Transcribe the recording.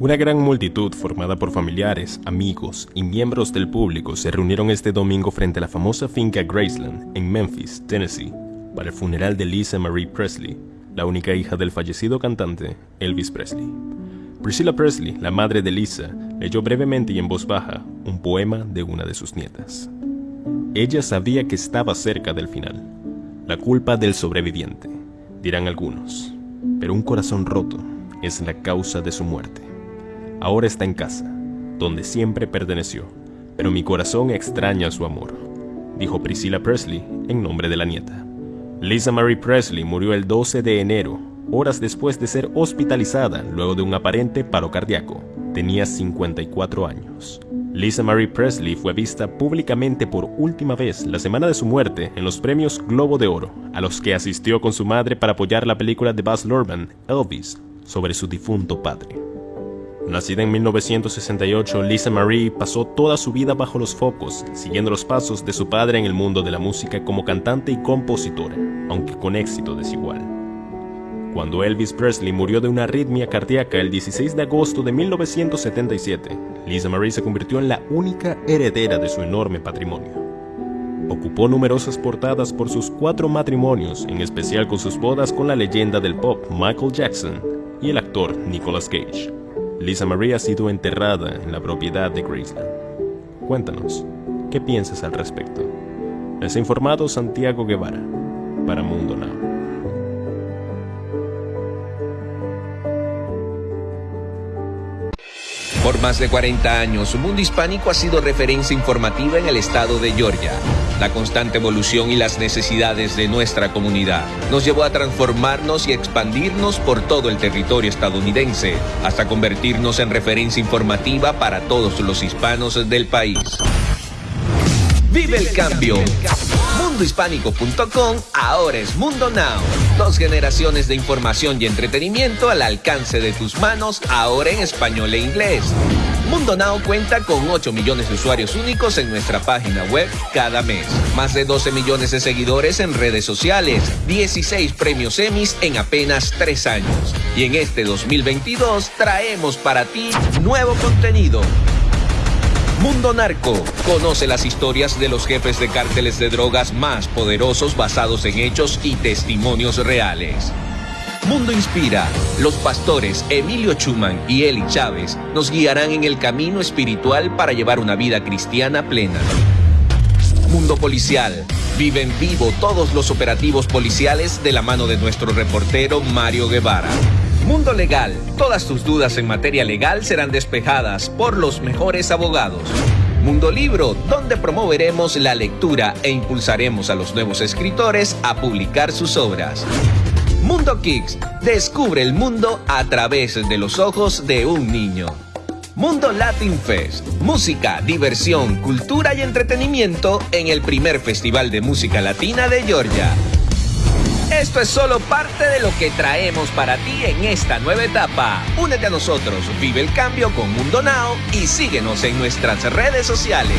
Una gran multitud formada por familiares, amigos y miembros del público se reunieron este domingo frente a la famosa finca Graceland en Memphis, Tennessee, para el funeral de Lisa Marie Presley, la única hija del fallecido cantante Elvis Presley. Priscilla Presley, la madre de Lisa, leyó brevemente y en voz baja un poema de una de sus nietas. Ella sabía que estaba cerca del final, la culpa del sobreviviente, dirán algunos, pero un corazón roto es la causa de su muerte. Ahora está en casa, donde siempre perteneció, pero mi corazón extraña su amor, dijo Priscilla Presley en nombre de la nieta. Lisa Marie Presley murió el 12 de enero, horas después de ser hospitalizada luego de un aparente paro cardíaco. Tenía 54 años. Lisa Marie Presley fue vista públicamente por última vez la semana de su muerte en los premios Globo de Oro, a los que asistió con su madre para apoyar la película de Baz Luhrmann, Elvis, sobre su difunto padre. Nacida en 1968, Lisa Marie pasó toda su vida bajo los focos, siguiendo los pasos de su padre en el mundo de la música como cantante y compositora, aunque con éxito desigual. Cuando Elvis Presley murió de una arritmia cardíaca el 16 de agosto de 1977, Lisa Marie se convirtió en la única heredera de su enorme patrimonio. Ocupó numerosas portadas por sus cuatro matrimonios, en especial con sus bodas con la leyenda del pop Michael Jackson y el actor Nicolas Cage. Lisa Marie ha sido enterrada en la propiedad de Graceland. Cuéntanos, ¿qué piensas al respecto? Ha informado Santiago Guevara para Mundo Now. Por más de 40 años, Mundo Hispánico ha sido referencia informativa en el estado de Georgia. La constante evolución y las necesidades de nuestra comunidad nos llevó a transformarnos y expandirnos por todo el territorio estadounidense, hasta convertirnos en referencia informativa para todos los hispanos del país. ¡Vive el cambio! mundohispánico.com ahora es Mundo Now. Dos generaciones de información y entretenimiento al alcance de tus manos, ahora en español e inglés. Mundo Now cuenta con 8 millones de usuarios únicos en nuestra página web cada mes. Más de 12 millones de seguidores en redes sociales. 16 premios Emmys en apenas 3 años. Y en este 2022 traemos para ti nuevo contenido Mundo Narco. Conoce las historias de los jefes de cárteles de drogas más poderosos basados en hechos y testimonios reales. Mundo Inspira. Los pastores Emilio Chuman y Eli Chávez nos guiarán en el camino espiritual para llevar una vida cristiana plena. Mundo Policial. Vive en vivo todos los operativos policiales de la mano de nuestro reportero Mario Guevara. Mundo Legal. Todas tus dudas en materia legal serán despejadas por los mejores abogados. Mundo Libro, donde promoveremos la lectura e impulsaremos a los nuevos escritores a publicar sus obras. Mundo Kicks, descubre el mundo a través de los ojos de un niño. Mundo Latin Fest, música, diversión, cultura y entretenimiento en el primer Festival de Música Latina de Georgia. Esto es solo parte de lo que traemos para ti en esta nueva etapa. Únete a nosotros, vive el cambio con Mundo Now y síguenos en nuestras redes sociales.